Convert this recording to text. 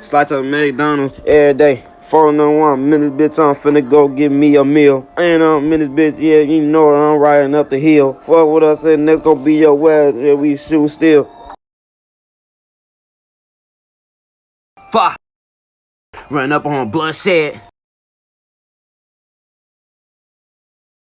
Slide to McDonald's every day. 401, minutes, bitch, I'm finna go get me a meal. And on minutes, bitch, yeah, you know I'm riding up the hill. Fuck what I said, That's gonna be your word yeah, we shoot still. Fuck. Run up on bloodshed.